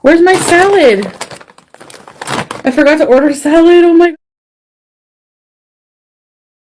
Where's my salad? I forgot to order salad. Oh my